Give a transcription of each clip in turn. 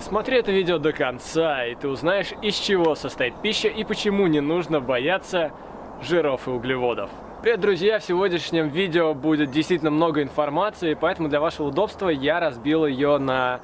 Досмотри это видео до конца, и ты узнаешь, из чего состоит пища и почему не нужно бояться жиров и углеводов. Привет, друзья! В сегодняшнем видео будет действительно много информации, поэтому для вашего удобства я разбил ее на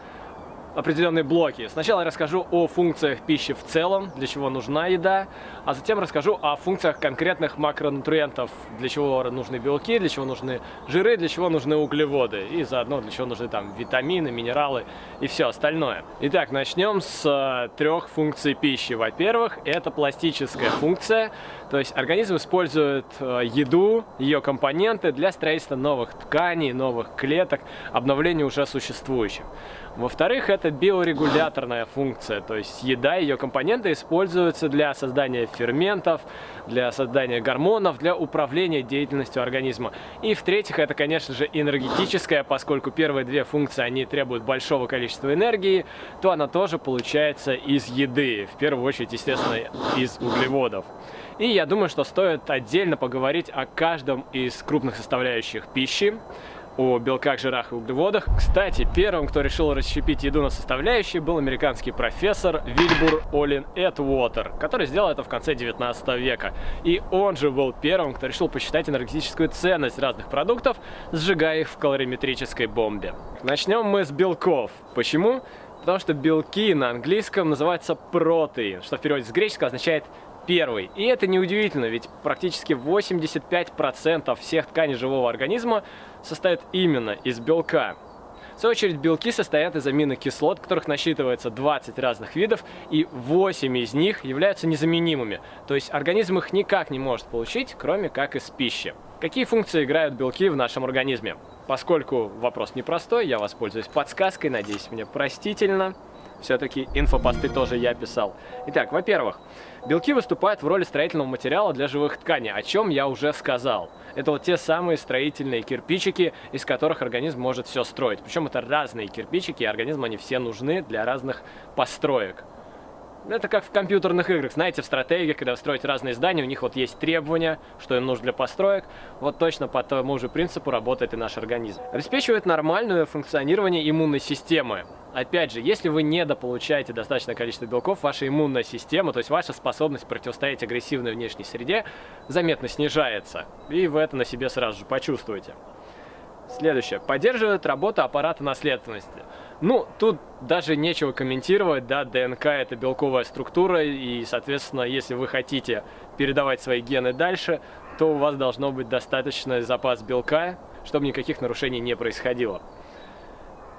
определенные блоки. Сначала я расскажу о функциях пищи в целом, для чего нужна еда, а затем расскажу о функциях конкретных макронутриентов, для чего нужны белки, для чего нужны жиры, для чего нужны углеводы, и заодно для чего нужны там витамины, минералы и все остальное. Итак, начнем с э, трех функций пищи. Во-первых, это пластическая функция, то есть организм использует э, еду, ее компоненты для строительства новых тканей, новых клеток, обновления уже существующих. Во-вторых, это биорегуляторная функция, то есть еда и ее компоненты используются для создания ферментов, для создания гормонов, для управления деятельностью организма. И в-третьих, это, конечно же, энергетическая, поскольку первые две функции, они требуют большого количества энергии, то она тоже получается из еды, в первую очередь, естественно, из углеводов. И я думаю, что стоит отдельно поговорить о каждом из крупных составляющих пищи, о белках, жирах и углеводах. Кстати, первым, кто решил расщепить еду на составляющие, был американский профессор Вильбур Олин Эдвотер, который сделал это в конце 19 века. И он же был первым, кто решил посчитать энергетическую ценность разных продуктов, сжигая их в калориметрической бомбе. Начнем мы с белков. Почему? Потому что белки на английском называются протеин, что в переводе с греческого означает первый. И это неудивительно, ведь практически 85% всех тканей живого организма состоят именно из белка. В свою очередь, белки состоят из аминокислот, которых насчитывается 20 разных видов, и 8 из них являются незаменимыми. То есть организм их никак не может получить, кроме как из пищи. Какие функции играют белки в нашем организме? Поскольку вопрос непростой, я воспользуюсь подсказкой, надеюсь, мне простительно. Все-таки инфопосты тоже я писал. Итак, во-первых, белки выступают в роли строительного материала для живых тканей, о чем я уже сказал. Это вот те самые строительные кирпичики, из которых организм может все строить. Причем это разные кирпичики, и организму они все нужны для разных построек. Это как в компьютерных играх, знаете, в стратегиях, когда вы строите разные здания, у них вот есть требования, что им нужно для построек. Вот точно по тому же принципу работает и наш организм. Обеспечивает нормальное функционирование иммунной системы. Опять же, если вы недополучаете достаточное количество белков, ваша иммунная система, то есть ваша способность противостоять агрессивной внешней среде, заметно снижается. И вы это на себе сразу же почувствуете. Следующее. Поддерживает работу аппарата наследственности. Ну, тут даже нечего комментировать, да, ДНК это белковая структура, и, соответственно, если вы хотите передавать свои гены дальше, то у вас должно быть достаточный запас белка, чтобы никаких нарушений не происходило.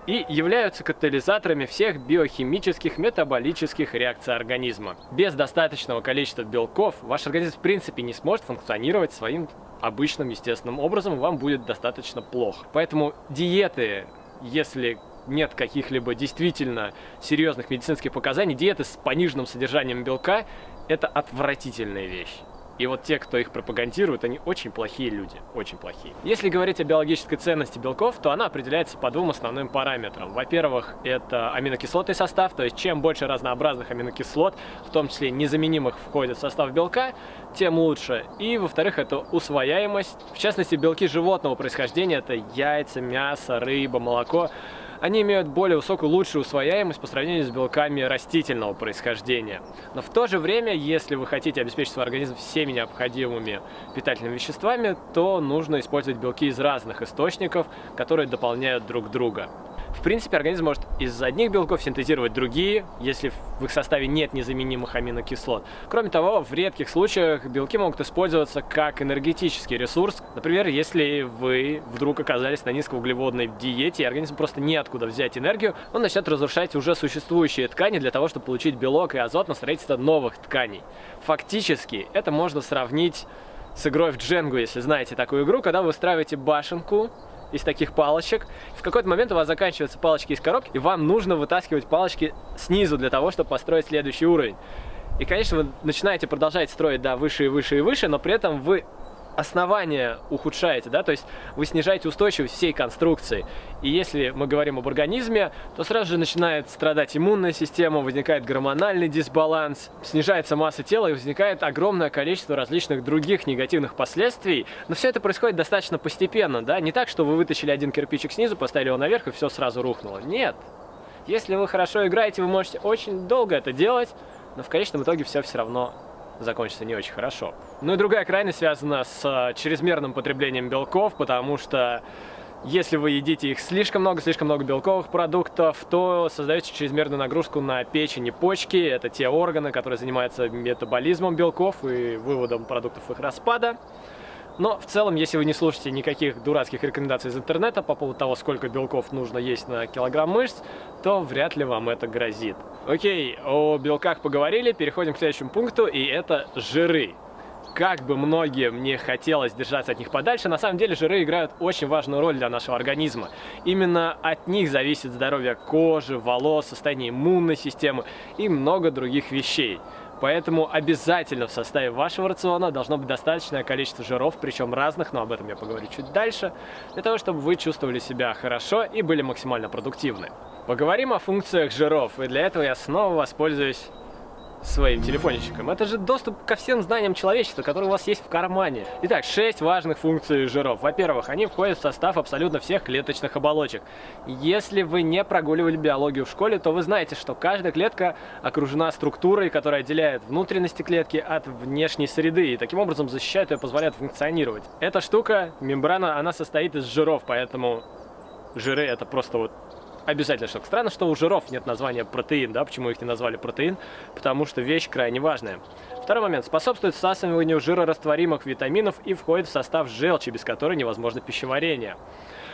И являются катализаторами всех биохимических, метаболических реакций организма. Без достаточного количества белков ваш организм в принципе не сможет функционировать своим обычным естественным образом, вам будет достаточно плохо. Поэтому диеты, если нет каких-либо действительно серьезных медицинских показаний, диеты с пониженным содержанием белка – это отвратительная вещь. И вот те, кто их пропагандирует, они очень плохие люди, очень плохие. Если говорить о биологической ценности белков, то она определяется по двум основным параметрам. Во-первых, это аминокислотный состав, то есть чем больше разнообразных аминокислот, в том числе незаменимых, входит в состав белка, тем лучше. И, во-вторых, это усвояемость. В частности, белки животного происхождения – это яйца, мясо, рыба, молоко – они имеют более высокую, лучшую усвояемость по сравнению с белками растительного происхождения. Но в то же время, если вы хотите обеспечить свой организм всеми необходимыми питательными веществами, то нужно использовать белки из разных источников, которые дополняют друг друга. В принципе, организм может из одних белков синтезировать другие, если в их составе нет незаменимых аминокислот. Кроме того, в редких случаях белки могут использоваться как энергетический ресурс. Например, если вы вдруг оказались на низкоуглеводной диете, и организм просто неоткуда взять энергию, он начнет разрушать уже существующие ткани для того, чтобы получить белок и азот на строительство новых тканей. Фактически, это можно сравнить с игрой в Дженгу, если знаете такую игру, когда вы устраиваете башенку, из таких палочек. В какой-то момент у вас заканчиваются палочки из коробки, и вам нужно вытаскивать палочки снизу для того, чтобы построить следующий уровень. И, конечно, вы начинаете продолжать строить, да, выше и выше и выше, но при этом вы основание ухудшаете, да, то есть вы снижаете устойчивость всей конструкции. И если мы говорим об организме, то сразу же начинает страдать иммунная система, возникает гормональный дисбаланс, снижается масса тела и возникает огромное количество различных других негативных последствий. Но все это происходит достаточно постепенно, да, не так, что вы вытащили один кирпичик снизу, поставили его наверх и все сразу рухнуло. Нет. Если вы хорошо играете, вы можете очень долго это делать, но в конечном итоге все все равно закончится не очень хорошо. Ну и другая крайность связана с э, чрезмерным потреблением белков, потому что если вы едите их слишком много, слишком много белковых продуктов, то создаете чрезмерную нагрузку на печень и почки. Это те органы, которые занимаются метаболизмом белков и выводом продуктов их распада. Но в целом, если вы не слушаете никаких дурацких рекомендаций из интернета по поводу того, сколько белков нужно есть на килограмм мышц, то вряд ли вам это грозит. Окей, о белках поговорили, переходим к следующему пункту, и это жиры как бы многим не хотелось держаться от них подальше, на самом деле жиры играют очень важную роль для нашего организма. Именно от них зависит здоровье кожи, волос, состояние иммунной системы и много других вещей. Поэтому обязательно в составе вашего рациона должно быть достаточное количество жиров, причем разных, но об этом я поговорю чуть дальше, для того, чтобы вы чувствовали себя хорошо и были максимально продуктивны. Поговорим о функциях жиров, и для этого я снова воспользуюсь своим телефончиком. Это же доступ ко всем знаниям человечества, которые у вас есть в кармане. Итак, 6 важных функций жиров. Во-первых, они входят в состав абсолютно всех клеточных оболочек. Если вы не прогуливали биологию в школе, то вы знаете, что каждая клетка окружена структурой, которая отделяет внутренности клетки от внешней среды, и таким образом защищает ее, позволяет функционировать. Эта штука, мембрана, она состоит из жиров, поэтому жиры это просто вот обязательно штука. Странно, что у жиров нет названия протеин, да, почему их не назвали протеин, потому что вещь крайне важная. Второй момент. Способствует всасыванию жирорастворимых витаминов и входит в состав желчи, без которой невозможно пищеварение.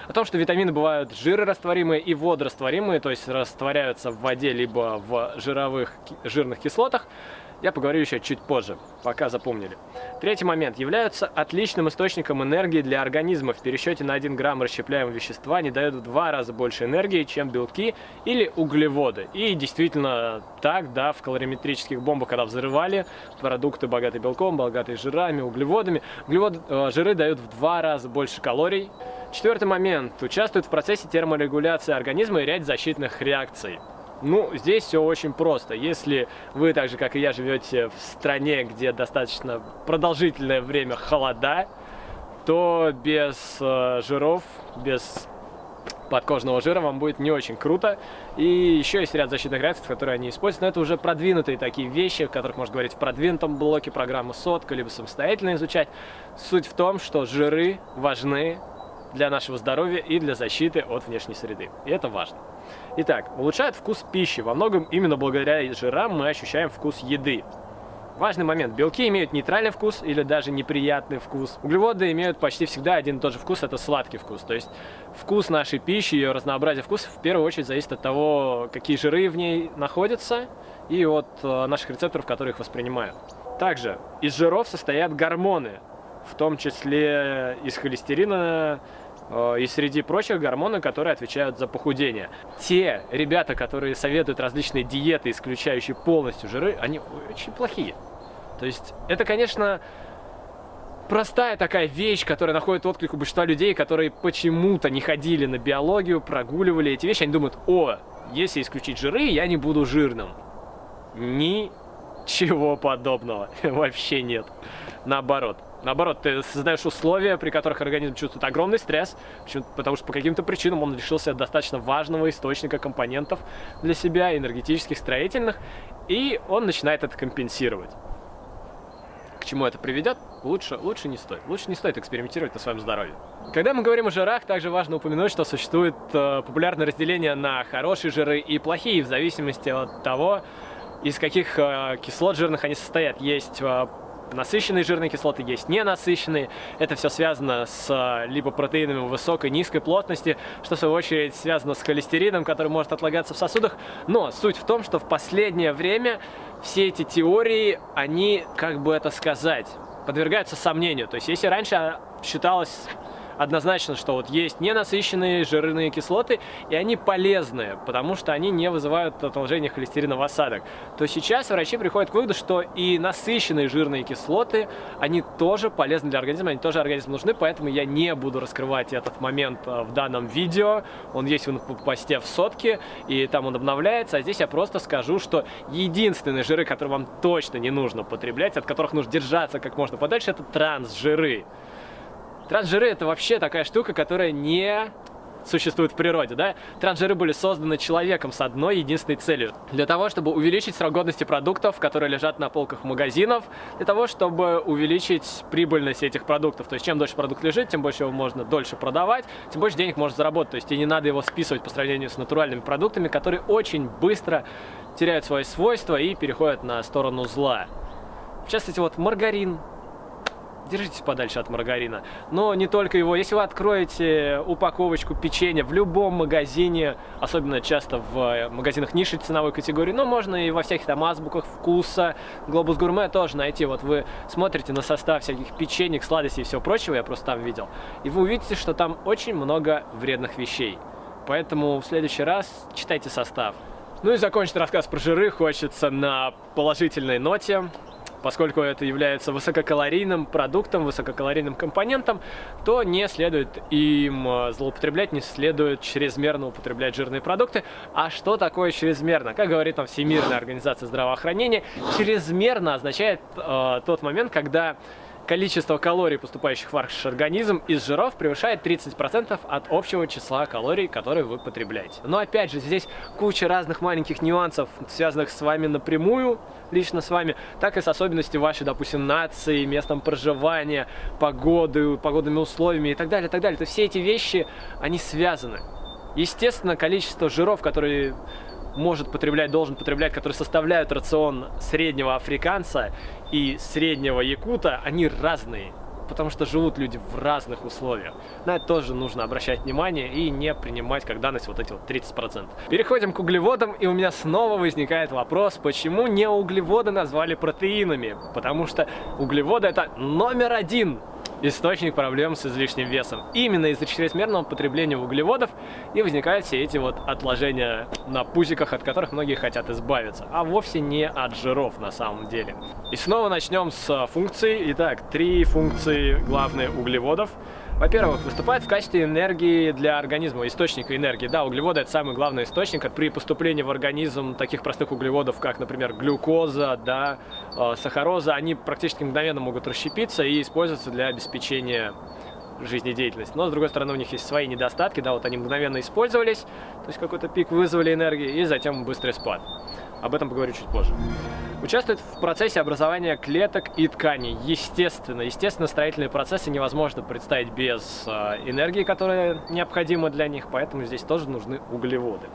О том, что витамины бывают жирорастворимые и водорастворимые, то есть растворяются в воде либо в жировых, жирных кислотах, я поговорю еще чуть позже, пока запомнили. Третий момент. Являются отличным источником энергии для организма. В пересчете на 1 грамм расщепляемого вещества не дают в два раза больше энергии, чем белки или углеводы. И действительно так, да, в калориметрических бомбах, когда взрывали продукты, богатые белком, богатые жирами, углеводами, углеводы, э, жиры дают в два раза больше калорий. Четвертый момент. Участвуют в процессе терморегуляции организма и ряд защитных реакций. Ну, здесь все очень просто. Если вы, так же как и я, живете в стране, где достаточно продолжительное время холода, то без э, жиров, без подкожного жира вам будет не очень круто. И еще есть ряд защитных реакций, которые они используют, но это уже продвинутые такие вещи, о которых можно говорить в продвинутом блоке программы сотка, либо самостоятельно изучать. Суть в том, что жиры важны для нашего здоровья и для защиты от внешней среды. И это важно. Итак, улучшает вкус пищи. Во многом именно благодаря жирам мы ощущаем вкус еды. Важный момент. Белки имеют нейтральный вкус или даже неприятный вкус. Углеводы имеют почти всегда один и тот же вкус, это сладкий вкус. То есть вкус нашей пищи, ее разнообразие вкусов в первую очередь зависит от того, какие жиры в ней находятся и от э, наших рецепторов, которые их воспринимают. Также из жиров состоят гормоны, в том числе из холестерина, и среди прочих гормоны, которые отвечают за похудение. Те ребята, которые советуют различные диеты, исключающие полностью жиры, они очень плохие. То есть это, конечно, простая такая вещь, которая находит отклик у большинства людей, которые почему-то не ходили на биологию, прогуливали эти вещи. Они думают, о, если исключить жиры, я не буду жирным. Ничего подобного. Вообще нет. Наоборот. Наоборот, ты создаешь условия, при которых организм чувствует огромный стресс, потому что по каким-то причинам он лишился достаточно важного источника компонентов для себя, энергетических, строительных, и он начинает это компенсировать. К чему это приведет, лучше, лучше не стоит. Лучше не стоит экспериментировать на своем здоровье. Когда мы говорим о жирах, также важно упомянуть, что существует э, популярное разделение на хорошие жиры и плохие, в зависимости от того, из каких э, кислот жирных они состоят. Есть э, насыщенные жирные кислоты, есть ненасыщенные. Это все связано с а, либо протеинами высокой, низкой плотности, что в свою очередь связано с холестерином, который может отлагаться в сосудах. Но суть в том, что в последнее время все эти теории, они, как бы это сказать, подвергаются сомнению. То есть если раньше считалось однозначно, что вот есть ненасыщенные жирные кислоты, и они полезные, потому что они не вызывают отложения холестерина в осадок. То сейчас врачи приходят к выводу, что и насыщенные жирные кислоты, они тоже полезны для организма, они тоже организму нужны, поэтому я не буду раскрывать этот момент э, в данном видео. Он есть в посте в сотке, и там он обновляется, а здесь я просто скажу, что единственные жиры, которые вам точно не нужно потреблять, от которых нужно держаться как можно подальше, это трансжиры. Трансжиры это вообще такая штука, которая не существует в природе, да? Трансжиры были созданы человеком с одной единственной целью. Для того, чтобы увеличить срок годности продуктов, которые лежат на полках магазинов, для того, чтобы увеличить прибыльность этих продуктов. То есть, чем дольше продукт лежит, тем больше его можно дольше продавать, тем больше денег можно заработать. То есть, и не надо его списывать по сравнению с натуральными продуктами, которые очень быстро теряют свои свойства и переходят на сторону зла. В частности, вот маргарин, держитесь подальше от маргарина. Но не только его. Если вы откроете упаковочку печенья в любом магазине, особенно часто в э, магазинах низшей ценовой категории, но можно и во всяких там азбуках вкуса, Глобус Гурме тоже найти. Вот вы смотрите на состав всяких печенек, сладостей и всего прочего, я просто там видел, и вы увидите, что там очень много вредных вещей. Поэтому в следующий раз читайте состав. Ну и закончить рассказ про жиры хочется на положительной ноте поскольку это является высококалорийным продуктом, высококалорийным компонентом, то не следует им э, злоупотреблять, не следует чрезмерно употреблять жирные продукты. А что такое чрезмерно? Как говорит там Всемирная организация здравоохранения, чрезмерно означает э, тот момент, когда количество калорий, поступающих в ваш организм из жиров, превышает 30% от общего числа калорий, которые вы потребляете. Но опять же, здесь куча разных маленьких нюансов, связанных с вами напрямую, лично с вами, так и с особенностями вашей, допустим, нации, местом проживания, погоды, погодными условиями и так далее, и так далее. То все эти вещи, они связаны. Естественно, количество жиров, которые может потреблять, должен потреблять, которые составляют рацион среднего африканца и среднего якута, они разные. Потому что живут люди в разных условиях. На это тоже нужно обращать внимание и не принимать как данность вот эти вот 30%. Переходим к углеводам, и у меня снова возникает вопрос, почему не углеводы назвали протеинами? Потому что углеводы это номер один источник проблем с излишним весом. Именно из-за чрезмерного потребления углеводов и возникают все эти вот отложения на пузиках, от которых многие хотят избавиться, а вовсе не от жиров на самом деле. И снова начнем с функций. Итак, три функции главные углеводов. Во-первых, выступает в качестве энергии для организма, источника энергии. Да, углеводы это самый главный источник. При поступлении в организм таких простых углеводов, как, например, глюкоза, да, э, сахароза, они практически мгновенно могут расщепиться и использоваться для обеспечения жизнедеятельности. Но, с другой стороны, у них есть свои недостатки, да, вот они мгновенно использовались, то есть какой-то пик вызвали энергии, и затем быстрый спад. Об этом поговорю чуть позже. Участвует в процессе образования клеток и тканей. Естественно, естественно, строительные процессы невозможно представить без э, энергии, которая необходима для них, поэтому здесь тоже нужны углеводы.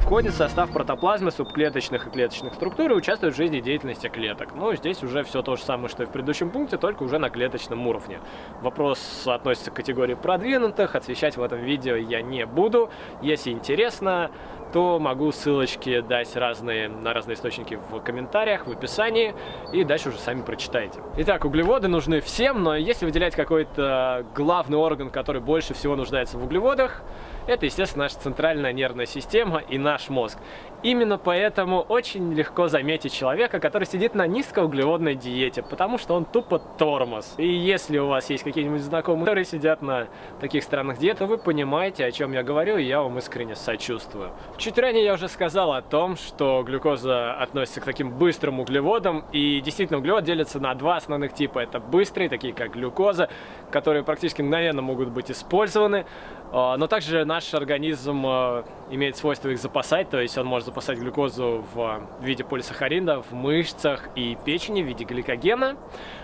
Входит в состав протоплазмы субклеточных и клеточных структур и участвует в жизнедеятельности клеток. Ну, здесь уже все то же самое, что и в предыдущем пункте, только уже на клеточном уровне. Вопрос относится к категории продвинутых, освещать в этом видео я не буду. Если интересно, то могу ссылочки дать разные, на разные источники в комментариях, в описании, и дальше уже сами прочитайте. Итак, углеводы нужны всем, но если выделять какой-то главный орган, который больше всего нуждается в углеводах, это, естественно, наша центральная нервная система и наш мозг. Именно поэтому очень легко заметить человека, который сидит на низкоуглеводной диете, потому что он тупо тормоз. И если у вас есть какие-нибудь знакомые, которые сидят на таких странных диетах, вы понимаете, о чем я говорю, и я вам искренне сочувствую. Чуть ранее я уже сказал о том, что глюкоза относится к таким быстрым углеводам, и действительно углевод делится на два основных типа. Это быстрые, такие как глюкоза, которые практически мгновенно могут быть использованы, а, но также наш организм а, имеет свойство их запасать, то есть он может запасать глюкозу в виде полисахарина в мышцах и печени в виде гликогена,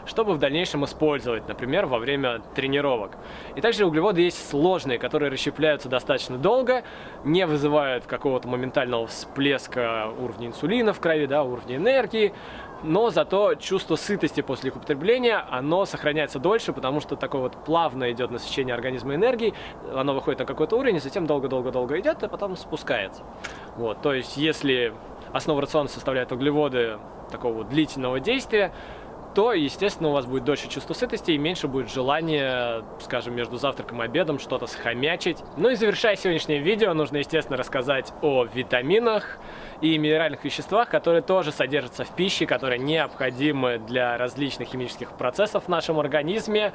чтобы в дальнейшем использовать, например, во время тренировок. И также углеводы есть сложные, которые расщепляются достаточно долго, не вызывают какого-то моментального всплеска уровня инсулина в крови, да, уровня энергии, но зато чувство сытости после их употребления, оно сохраняется дольше, потому что такое вот плавно идет насыщение организма энергией, оно выходит на какой-то уровень, и затем долго-долго-долго идет, а потом спускается. Вот, то есть если основа рациона составляет углеводы такого длительного действия, то, естественно, у вас будет дольше чувство сытости и меньше будет желания, скажем, между завтраком и обедом что-то схомячить. Ну и завершая сегодняшнее видео, нужно, естественно, рассказать о витаминах и минеральных веществах, которые тоже содержатся в пище, которые необходимы для различных химических процессов в нашем организме,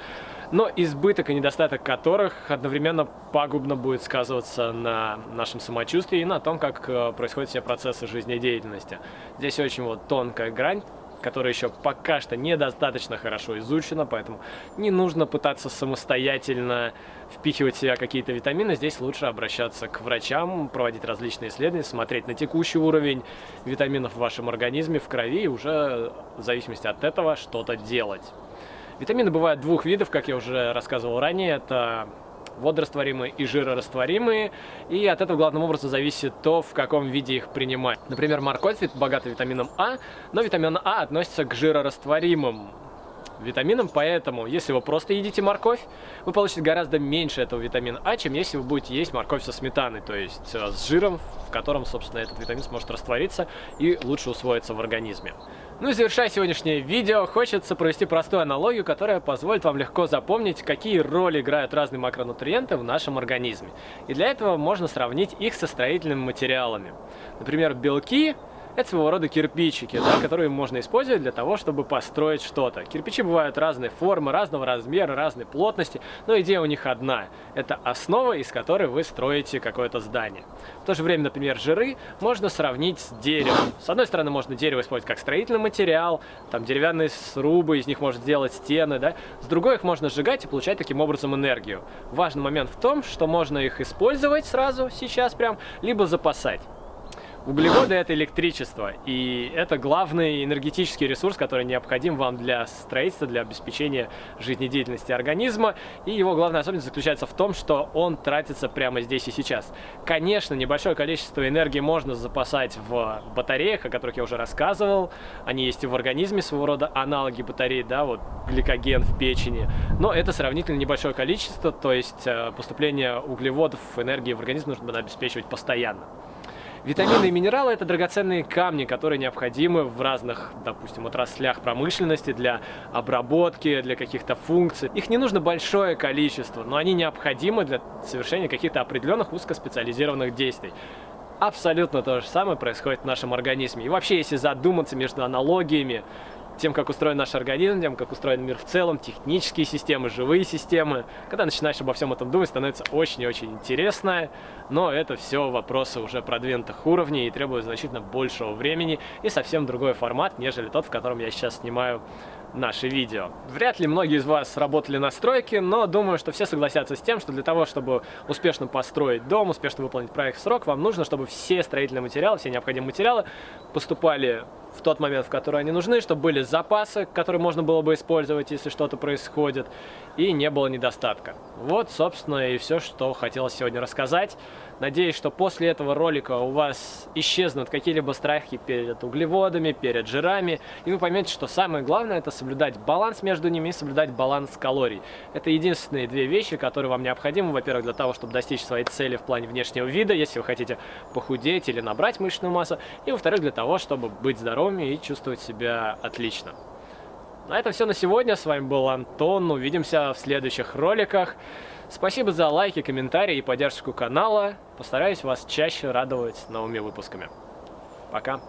но избыток и недостаток которых одновременно пагубно будет сказываться на нашем самочувствии и на том, как э, происходят все процессы жизнедеятельности. Здесь очень вот тонкая грань, которая еще пока что недостаточно хорошо изучена, поэтому не нужно пытаться самостоятельно впихивать в себя какие-то витамины. Здесь лучше обращаться к врачам, проводить различные исследования, смотреть на текущий уровень витаминов в вашем организме, в крови, и уже в зависимости от этого что-то делать. Витамины бывают двух видов, как я уже рассказывал ранее. Это водорастворимые и жирорастворимые, и от этого главным образом зависит то, в каком виде их принимать. Например, морковь богата витамином А, но витамин А относится к жирорастворимым витаминам, поэтому если вы просто едите морковь, вы получите гораздо меньше этого витамина А, чем если вы будете есть морковь со сметаной, то есть э, с жиром, в котором, собственно, этот витамин сможет раствориться и лучше усвоиться в организме. Ну и завершая сегодняшнее видео, хочется провести простую аналогию, которая позволит вам легко запомнить, какие роли играют разные макронутриенты в нашем организме. И для этого можно сравнить их со строительными материалами. Например, белки это своего рода кирпичики, да, которые можно использовать для того, чтобы построить что-то. Кирпичи бывают разной формы, разного размера, разной плотности, но идея у них одна. Это основа, из которой вы строите какое-то здание. В то же время, например, жиры можно сравнить с деревом. С одной стороны, можно дерево использовать как строительный материал, там деревянные срубы, из них можно сделать стены, да. С другой их можно сжигать и получать таким образом энергию. Важный момент в том, что можно их использовать сразу, сейчас прям, либо запасать. Углеводы – это электричество, и это главный энергетический ресурс, который необходим вам для строительства, для обеспечения жизнедеятельности организма, и его главная особенность заключается в том, что он тратится прямо здесь и сейчас. Конечно, небольшое количество энергии можно запасать в батареях, о которых я уже рассказывал, они есть и в организме, своего рода аналоги батарей, да, вот гликоген в печени, но это сравнительно небольшое количество, то есть э, поступление углеводов, энергии в организм нужно обеспечивать постоянно. Витамины и минералы – это драгоценные камни, которые необходимы в разных, допустим, отраслях промышленности для обработки, для каких-то функций. Их не нужно большое количество, но они необходимы для совершения каких-то определенных узкоспециализированных действий. Абсолютно то же самое происходит в нашем организме. И вообще, если задуматься между аналогиями тем, как устроен наш организм, тем, как устроен мир в целом, технические системы, живые системы. Когда начинаешь обо всем этом думать, становится очень и очень интересно, но это все вопросы уже продвинутых уровней и требуют значительно большего времени и совсем другой формат, нежели тот, в котором я сейчас снимаю наши видео. Вряд ли многие из вас работали на стройке, но думаю, что все согласятся с тем, что для того, чтобы успешно построить дом, успешно выполнить проект в срок, вам нужно, чтобы все строительные материалы, все необходимые материалы поступали в тот момент, в который они нужны, чтобы были запасы, которые можно было бы использовать, если что-то происходит, и не было недостатка. Вот, собственно, и все, что хотелось сегодня рассказать. Надеюсь, что после этого ролика у вас исчезнут какие-либо страхи перед углеводами, перед жирами, и вы поймете, что самое главное это соблюдать баланс между ними и соблюдать баланс калорий. Это единственные две вещи, которые вам необходимы, во-первых, для того, чтобы достичь своей цели в плане внешнего вида, если вы хотите похудеть или набрать мышечную массу, и во-вторых, для того, чтобы быть здоровыми и чувствовать себя отлично. На этом все на сегодня. С вами был Антон. Увидимся в следующих роликах. Спасибо за лайки, комментарии и поддержку канала. Постараюсь вас чаще радовать новыми выпусками. Пока.